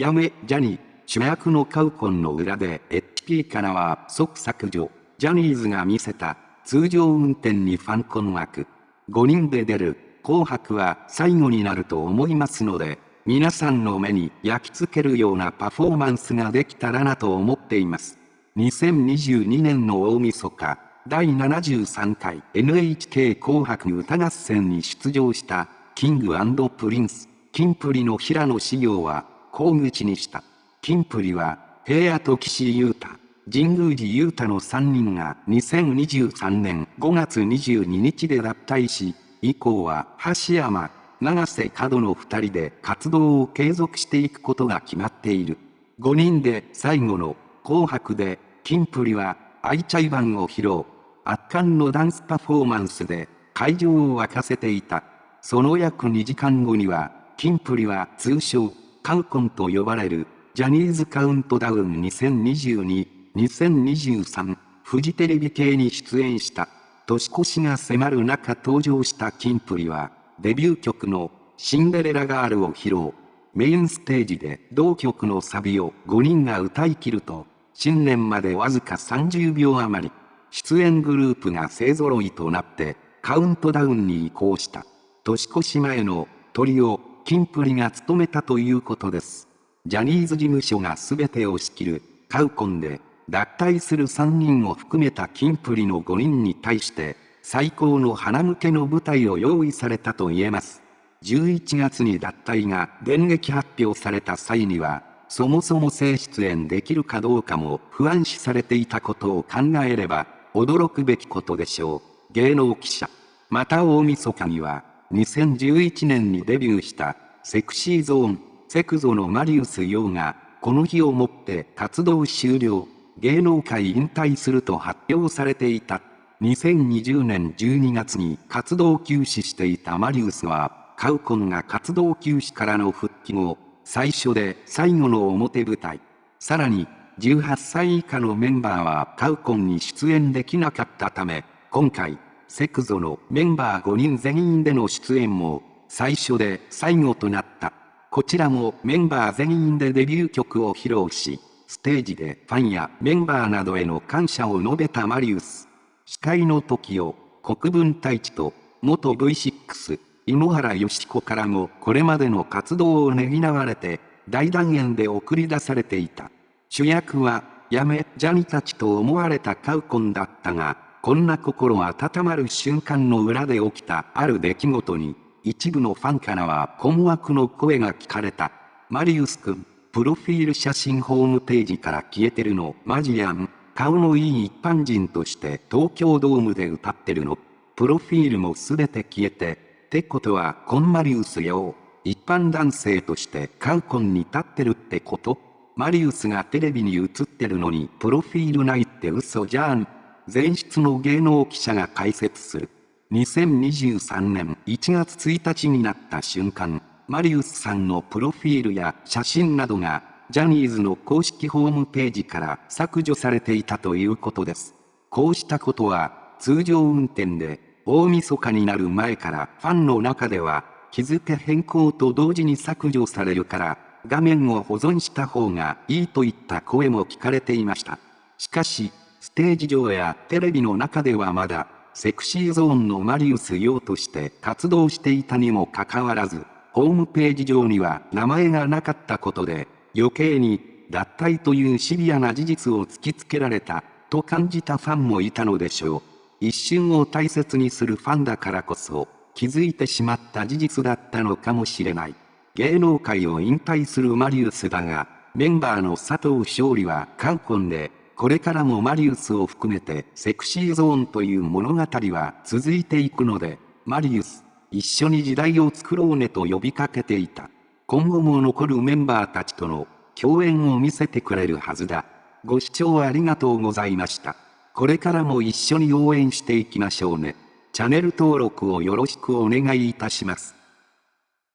やめ、ジャニー、主役のカウコンの裏で HP からは即削除。ジャニーズが見せた通常運転にファン困惑。5人で出る紅白は最後になると思いますので、皆さんの目に焼き付けるようなパフォーマンスができたらなと思っています。2022年の大晦日、第73回 NHK 紅白歌合戦に出場したキングプリンス、キンプリの平野紫耀は、口口にした。キンプリは、平野と岸優太、神宮寺優太の3人が2023年5月22日で脱退し、以降は橋山、永瀬廉の2人で活動を継続していくことが決まっている。5人で最後の紅白で、キンプリは ichiban を披露。圧巻のダンスパフォーマンスで会場を沸かせていた。その約2時間後には、キンプリは通称、カウコンと呼ばれる、ジャニーズカウントダウン2022、2023、フジテレビ系に出演した。年越しが迫る中登場したキンプリは、デビュー曲のシンデレラガールを披露。メインステージで同曲のサビを5人が歌い切ると、新年までわずか30秒余り、出演グループが勢揃いとなってカウントダウンに移行した。年越し前のトリオ、キンプリが務めたということです。ジャニーズ事務所が全てを仕切るカウコンで脱退する3人を含めたキンプリの5人に対して最高の花向けの舞台を用意されたと言えます。11月に脱退が電撃発表された際にはそもそも正出演できるかどうかも不安視されていたことを考えれば、驚くべきことでしょう。芸能記者。また大晦日には、2011年にデビューしたセクシーゾーン、セクゾのマリウス・ヨーが、この日をもって活動終了、芸能界引退すると発表されていた。2020年12月に活動休止していたマリウスは、カウコンが活動休止からの復帰後、最初で最後の表舞台。さらに、18歳以下のメンバーはカウコンに出演できなかったため、今回、セクゾのメンバー5人全員での出演も、最初で最後となった。こちらもメンバー全員でデビュー曲を披露し、ステージでファンやメンバーなどへの感謝を述べたマリウス。司会の時を国分太一と元 V6 井ノ原義子からもこれまでの活動をねぎらわれて、大団円で送り出されていた。主役は、やめ、ジャニたちと思われたカウコンだったが、こんな心温まる瞬間の裏で起きたある出来事に、一部のファンからは困惑の声が聞かれた。マリウス君、プロフィール写真ホームページから消えてるの、マジやん。顔のいい一般人として東京ドームで歌ってるの。プロフィールもすべて消えて、ってことは、コンマリウスよ。一般男性としてカウコンに立ってるってことマリウスがテレビに映ってるのにプロフィールないって嘘じゃん。前室の芸能記者が解説する。2023年1月1日になった瞬間、マリウスさんのプロフィールや写真などが、ジャニーズの公式ホームページから削除されていたということです。こうしたことは、通常運転で大晦日になる前からファンの中では日付変更と同時に削除されるから画面を保存した方がいいといった声も聞かれていました。しかし、ステージ上やテレビの中ではまだセクシーゾーンのマリウス用として活動していたにもかかわらず、ホームページ上には名前がなかったことで、余計に脱退というシビアな事実を突きつけられたと感じたファンもいたのでしょう。一瞬を大切にするファンだからこそ、気づいてしまった事実だったのかもしれない。芸能界を引退するマリウスだが、メンバーの佐藤勝利はカウコンで、これからもマリウスを含めてセクシーゾーンという物語は続いていくので、マリウス、一緒に時代を作ろうねと呼びかけていた。今後も残るメンバーたちとの共演を見せてくれるはずだ。ご視聴ありがとうございました。これからも一緒に応援していきましょうね。チャンネル登録をよろしくお願いいたします。